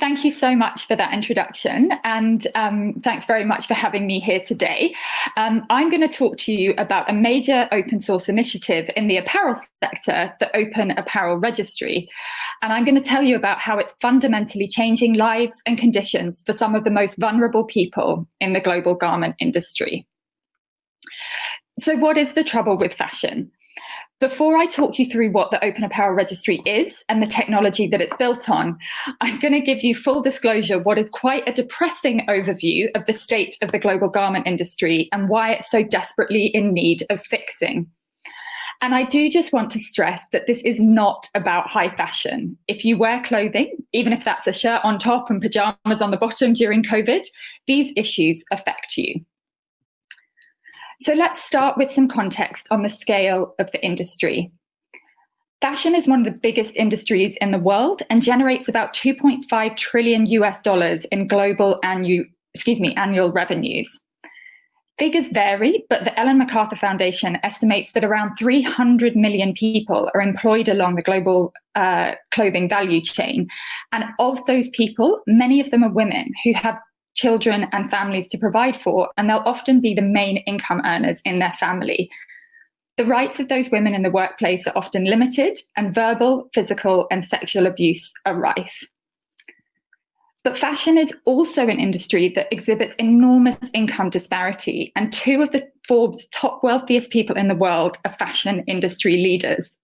Thank you so much for that introduction and um, thanks very much for having me here today. Um, I'm going to talk to you about a major open source initiative in the apparel sector, the Open Apparel Registry. And I'm going to tell you about how it's fundamentally changing lives and conditions for some of the most vulnerable people in the global garment industry. So what is the trouble with fashion? Before I talk you through what the Open Apparel Registry is and the technology that it's built on, I'm going to give you full disclosure what is quite a depressing overview of the state of the global garment industry and why it's so desperately in need of fixing. And I do just want to stress that this is not about high fashion. If you wear clothing, even if that's a shirt on top and pajamas on the bottom during COVID, these issues affect you. So let's start with some context on the scale of the industry. Fashion is one of the biggest industries in the world and generates about 2.5 trillion US dollars in global annual, excuse me, annual revenues. Figures vary, but the Ellen MacArthur Foundation estimates that around 300 million people are employed along the global uh, clothing value chain. And of those people, many of them are women who have children and families to provide for, and they'll often be the main income earners in their family. The rights of those women in the workplace are often limited, and verbal, physical, and sexual abuse are rife. But fashion is also an industry that exhibits enormous income disparity, and two of the Forbes top wealthiest people in the world are fashion industry leaders.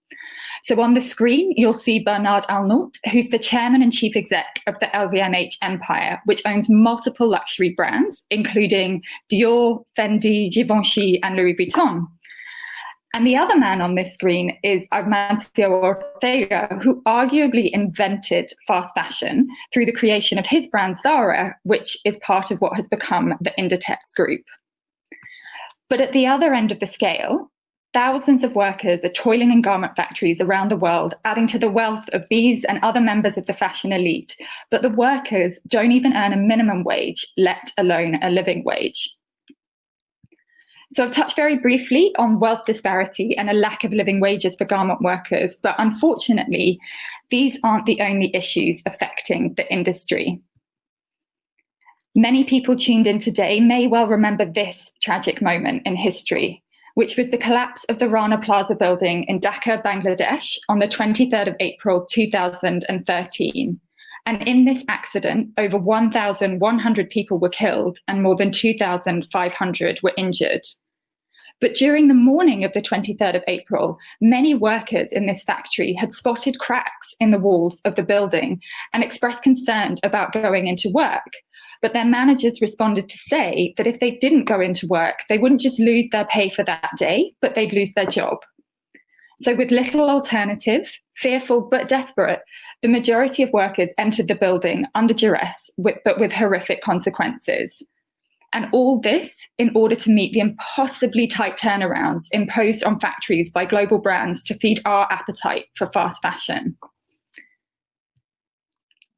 So on the screen, you'll see Bernard Arnault, who's the chairman and chief exec of the LVMH empire, which owns multiple luxury brands, including Dior, Fendi, Givenchy, and Louis Vuitton. And the other man on this screen is Amancio Ortega, who arguably invented fast fashion through the creation of his brand Zara, which is part of what has become the Inditex group. But at the other end of the scale, Thousands of workers are toiling in garment factories around the world, adding to the wealth of these and other members of the fashion elite. But the workers don't even earn a minimum wage, let alone a living wage. So I've touched very briefly on wealth disparity and a lack of living wages for garment workers, but unfortunately, these aren't the only issues affecting the industry. Many people tuned in today may well remember this tragic moment in history which was the collapse of the Rana Plaza building in Dhaka, Bangladesh on the 23rd of April 2013. And in this accident, over 1,100 people were killed and more than 2,500 were injured. But during the morning of the 23rd of April, many workers in this factory had spotted cracks in the walls of the building and expressed concern about going into work. But their managers responded to say that if they didn't go into work, they wouldn't just lose their pay for that day, but they'd lose their job. So with little alternative, fearful but desperate, the majority of workers entered the building under duress, with, but with horrific consequences. And all this in order to meet the impossibly tight turnarounds imposed on factories by global brands to feed our appetite for fast fashion.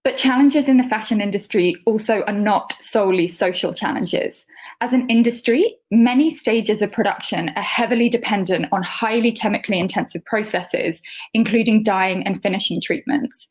But challenges in the fashion industry also are not solely social challenges. As an industry, many stages of production are heavily dependent on highly chemically intensive processes, including dyeing and finishing treatments.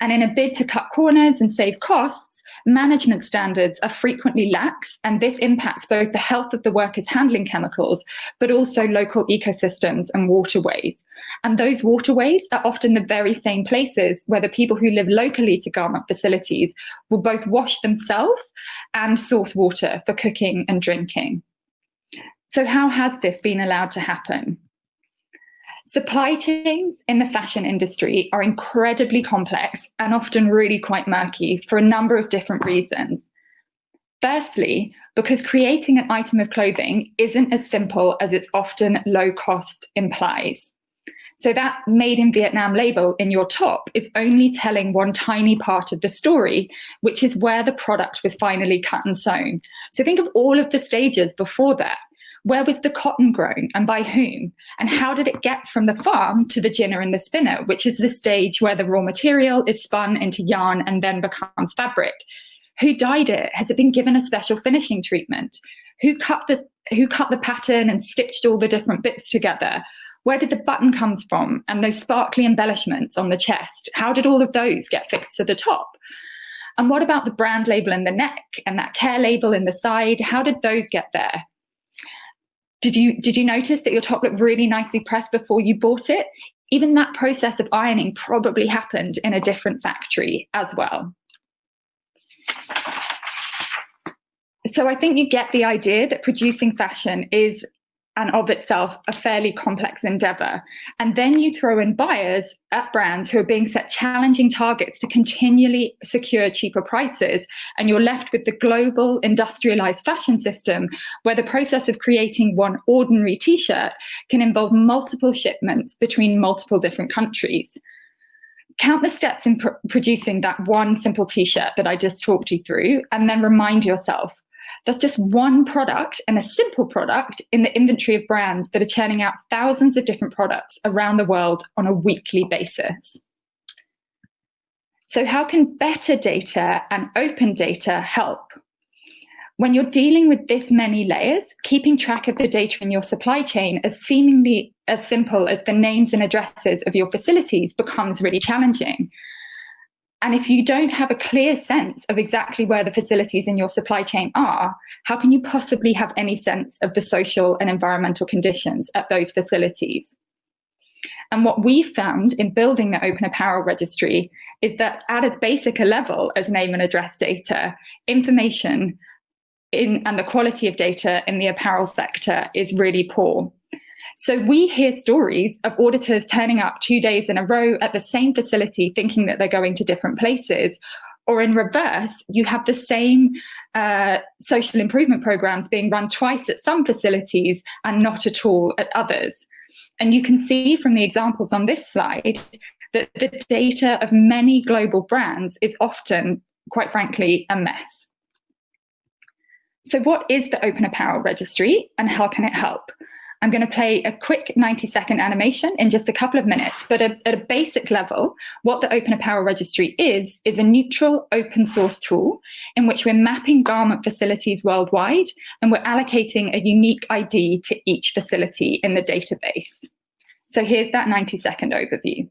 And in a bid to cut corners and save costs, management standards are frequently lax, and this impacts both the health of the workers handling chemicals, but also local ecosystems and waterways. And those waterways are often the very same places where the people who live locally to garment facilities will both wash themselves and source water for cooking and drinking. So how has this been allowed to happen? Supply chains in the fashion industry are incredibly complex and often really quite murky for a number of different reasons. Firstly, because creating an item of clothing isn't as simple as its often low cost implies. So that made in Vietnam label in your top is only telling one tiny part of the story, which is where the product was finally cut and sewn. So think of all of the stages before that. Where was the cotton grown and by whom? And how did it get from the farm to the ginner and the spinner, which is the stage where the raw material is spun into yarn and then becomes fabric? Who dyed it? Has it been given a special finishing treatment? Who cut the, who cut the pattern and stitched all the different bits together? Where did the button come from? And those sparkly embellishments on the chest, how did all of those get fixed to the top? And what about the brand label in the neck and that care label in the side? How did those get there? Did you, did you notice that your top looked really nicely pressed before you bought it? Even that process of ironing probably happened in a different factory as well. So I think you get the idea that producing fashion is and of itself a fairly complex endeavor. And then you throw in buyers at brands who are being set challenging targets to continually secure cheaper prices. And you're left with the global industrialized fashion system where the process of creating one ordinary t-shirt can involve multiple shipments between multiple different countries. Count the steps in pr producing that one simple t-shirt that I just talked you through, and then remind yourself, that's just one product and a simple product in the inventory of brands that are churning out thousands of different products around the world on a weekly basis. So how can better data and open data help? When you're dealing with this many layers, keeping track of the data in your supply chain as seemingly as simple as the names and addresses of your facilities becomes really challenging. And if you don't have a clear sense of exactly where the facilities in your supply chain are, how can you possibly have any sense of the social and environmental conditions at those facilities? And what we found in building the Open Apparel Registry is that at as basic a level as name and address data, information in, and the quality of data in the apparel sector is really poor. So we hear stories of auditors turning up two days in a row at the same facility thinking that they're going to different places. Or in reverse, you have the same uh, social improvement programs being run twice at some facilities and not at all at others. And you can see from the examples on this slide that the data of many global brands is often, quite frankly, a mess. So what is the Open Apparel Registry and how can it help? I'm going to play a quick 90 second animation in just a couple of minutes, but at, at, a basic level, what the Open Apparel Registry is, is a neutral open source tool in which we're mapping garment facilities worldwide and we're allocating a unique ID to each facility in the database. So here's that 90 second overview.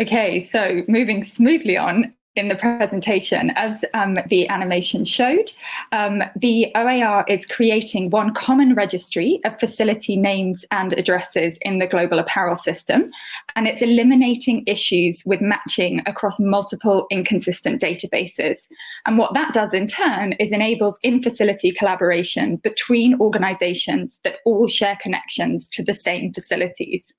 Okay, so moving smoothly on in the presentation, as um, the animation showed, um, the OAR is creating one common registry of facility names and addresses in the global apparel system, and it's eliminating issues with matching across multiple inconsistent databases. And what that does in turn is enables in-facility collaboration between organizations that all share connections to the same facilities.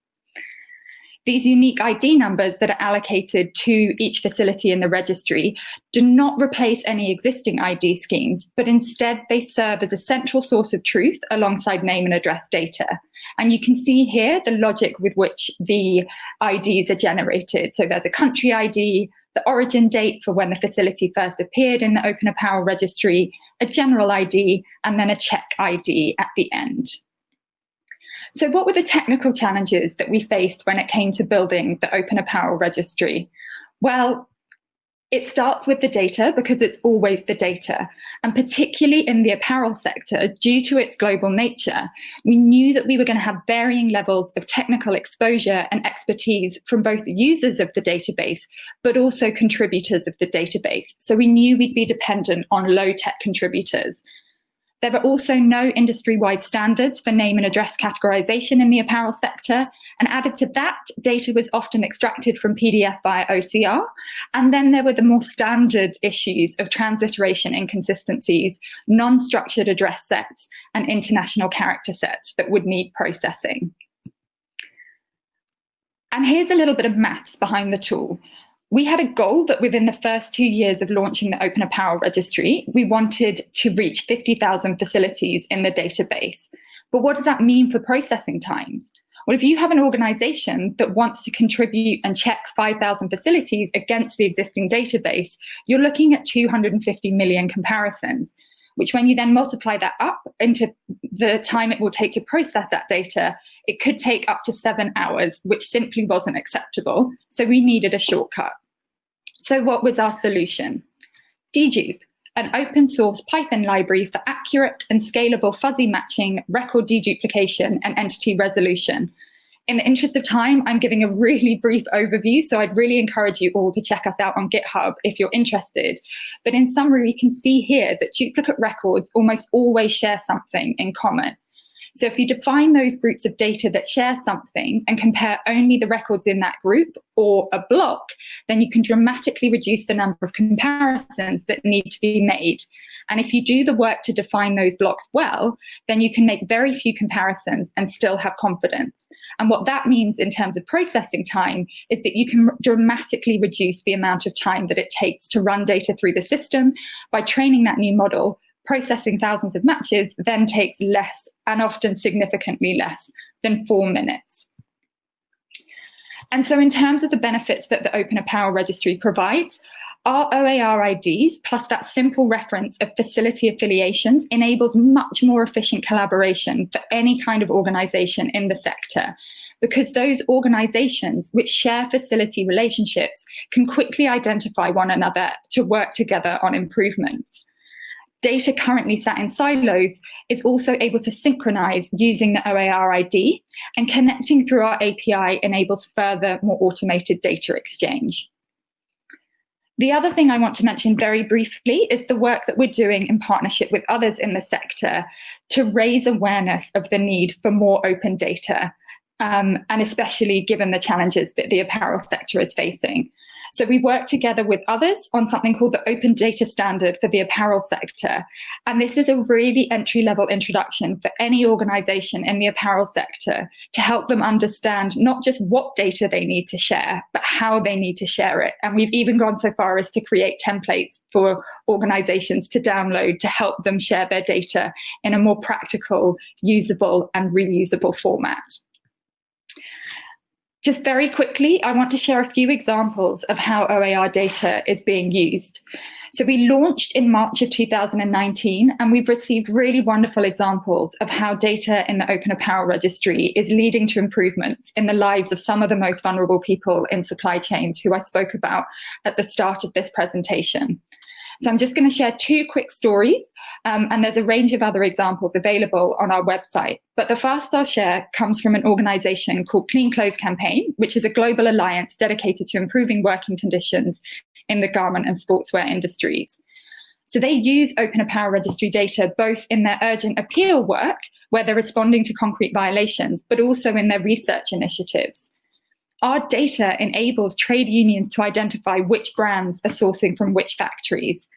These unique ID numbers that are allocated to each facility in the registry do not replace any existing ID schemes, but instead they serve as a central source of truth alongside name and address data. And you can see here the logic with which the IDs are generated. So there's a country ID, the origin date for when the facility first appeared in the Open Apparel Registry, a general ID, and then a check ID at the end. So what were the technical challenges that we faced when it came to building the Open Apparel Registry? Well, it starts with the data because it's always the data. And particularly in the apparel sector, due to its global nature, we knew that we were going to have varying levels of technical exposure and expertise from both users of the database, but also contributors of the database. So we knew we'd be dependent on low tech contributors. There are also no industry-wide standards for name and address categorization in the apparel sector. And added to that, data was often extracted from PDF via OCR. And then there were the more standard issues of transliteration inconsistencies, non-structured address sets, and international character sets that would need processing. And here's a little bit of maths behind the tool we had a goal that within the first two years of launching the Open Apparel Registry, we wanted to reach 50,000 facilities in the database. But what does that mean for processing times? Well, if you have an organization that wants to contribute and check 5,000 facilities against the existing database, you're looking at 250 million comparisons, which when you then multiply that up into the time it will take to process that data, it could take up to seven hours, which simply wasn't acceptable. So we needed a shortcut. So what was our solution? Dedupe, an open source Python library for accurate and scalable fuzzy matching, record deduplication, and entity resolution. In the interest of time, I'm giving a really brief overview, so I'd really encourage you all to check us out on GitHub if you're interested. But in summary, we can see here that duplicate records almost always share something in common. So if you define those groups of data that share something and compare only the records in that group or a block, then you can dramatically reduce the number of comparisons that need to be made. And if you do the work to define those blocks well, then you can make very few comparisons and still have confidence. And what that means in terms of processing time is that you can dramatically reduce the amount of time that it takes to run data through the system by training that new model processing thousands of matches then takes less and often significantly less than four minutes. And so in terms of the benefits that the Open Apparel Registry provides, our OAR IDs plus that simple reference of facility affiliations enables much more efficient collaboration for any kind of organization in the sector because those organizations which share facility relationships can quickly identify one another to work together on improvements data currently sat in silos is also able to synchronize using the OAR ID and connecting through our API enables further, more automated data exchange. The other thing I want to mention very briefly is the work that we're doing in partnership with others in the sector to raise awareness of the need for more open data, um, and especially given the challenges that the apparel sector is facing. So we worked together with others on something called the Open Data Standard for the apparel sector. And this is a really entry level introduction for any organization in the apparel sector to help them understand not just what data they need to share, but how they need to share it. And we've even gone so far as to create templates for organizations to download to help them share their data in a more practical, usable and reusable format. Just very quickly, I want to share a few examples of how OAR data is being used. So we launched in March of 2019, and we've received really wonderful examples of how data in the Open Apparel Registry is leading to improvements in the lives of some of the most vulnerable people in supply chains who I spoke about at the start of this presentation. So I'm just going to share two quick stories, um, and there's a range of other examples available on our website. But the first I'll share comes from an organization called Clean Clothes Campaign, which is a global alliance dedicated to improving working conditions in the garment and sportswear industries. So they use Open Apparel Registry data both in their urgent appeal work, where they're responding to concrete violations, but also in their research initiatives. Our data enables trade unions to identify which brands are sourcing from which factories.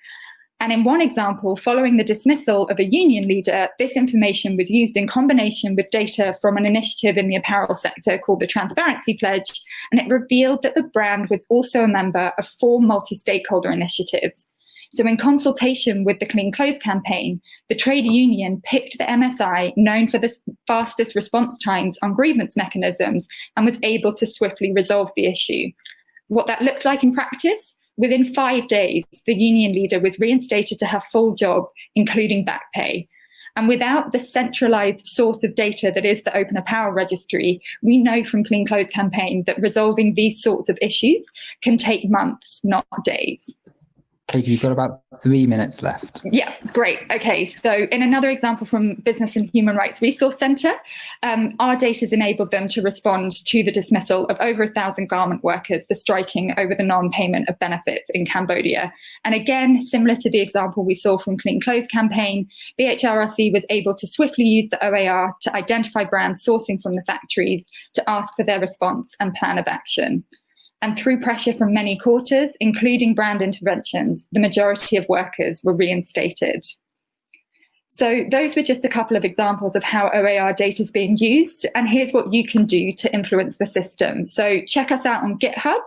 And in one example, following the dismissal of a union leader, this information was used in combination with data from an initiative in the apparel sector called the Transparency Pledge, and it revealed that the brand was also a member of four multi-stakeholder initiatives, so in consultation with the Clean Clothes campaign, the trade union picked the MSI known for the fastest response times on grievance mechanisms and was able to swiftly resolve the issue. What that looked like in practice within five days, the union leader was reinstated to her full job, including back pay. And without the centralized source of data that is the Open Apparel Registry, we know from Clean Clothes Campaign that resolving these sorts of issues can take months, not days. Katie, you've got about three minutes left. Yeah, great. Okay, so in another example from Business and Human Rights Resource Centre, um, our data has enabled them to respond to the dismissal of over a thousand garment workers for striking over the non-payment of benefits in Cambodia. And again, similar to the example we saw from Clean Clothes campaign, HRRC was able to swiftly use the OAR to identify brands sourcing from the factories to ask for their response and plan of action and through pressure from many quarters, including brand interventions, the majority of workers were reinstated. So those were just a couple of examples of how OAR data is being used. And here's what you can do to influence the system. So check us out on GitHub,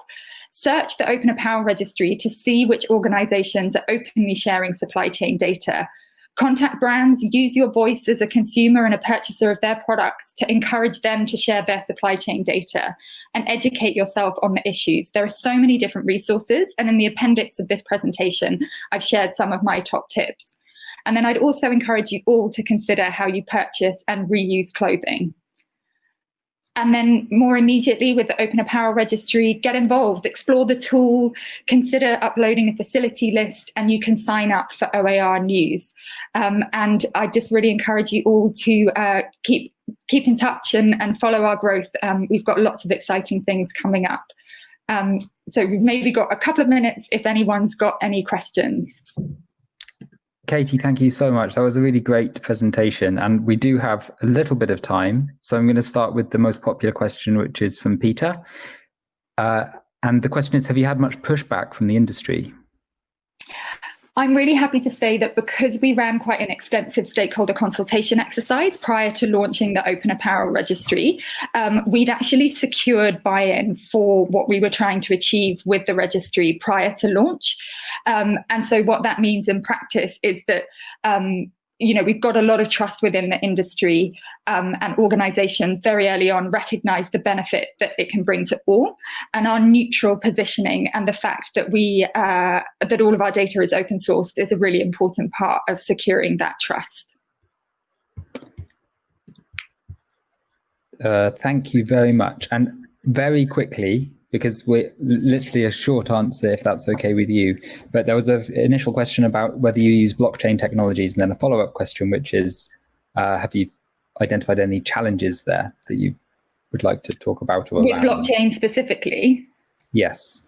search the Open Apparel Registry to see which organizations are openly sharing supply chain data Contact brands, use your voice as a consumer and a purchaser of their products to encourage them to share their supply chain data and educate yourself on the issues. There are so many different resources, and in the appendix of this presentation, I've shared some of my top tips. And then I'd also encourage you all to consider how you purchase and reuse clothing. And then more immediately with the Open Apparel Registry, get involved, explore the tool, consider uploading a facility list, and you can sign up for OAR news. Um, and I just really encourage you all to uh, keep keep in touch and, and follow our growth. Um, we've got lots of exciting things coming up. Um, so we've maybe got a couple of minutes if anyone's got any questions. Katie, thank you so much. That was a really great presentation. And we do have a little bit of time. So I'm going to start with the most popular question, which is from Peter. Uh, and the question is Have you had much pushback from the industry? I'm really happy to say that because we ran quite an extensive stakeholder consultation exercise prior to launching the Open Apparel Registry, um, we'd actually secured buy-in for what we were trying to achieve with the registry prior to launch. Um, and so what that means in practice is that um, you know, we've got a lot of trust within the industry um, and organizations very early on recognize the benefit that it can bring to all and our neutral positioning and the fact that we, uh, that all of our data is open sourced is a really important part of securing that trust. Uh, thank you very much. And very quickly, because we're literally a short answer if that's okay with you. But there was an initial question about whether you use blockchain technologies, and then a follow up question, which is uh, have you identified any challenges there that you would like to talk about? Or With blockchain specifically? Yes.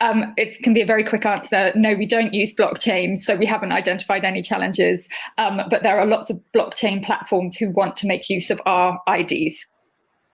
Um, it can be a very quick answer. No, we don't use blockchain, so we haven't identified any challenges. Um, but there are lots of blockchain platforms who want to make use of our IDs.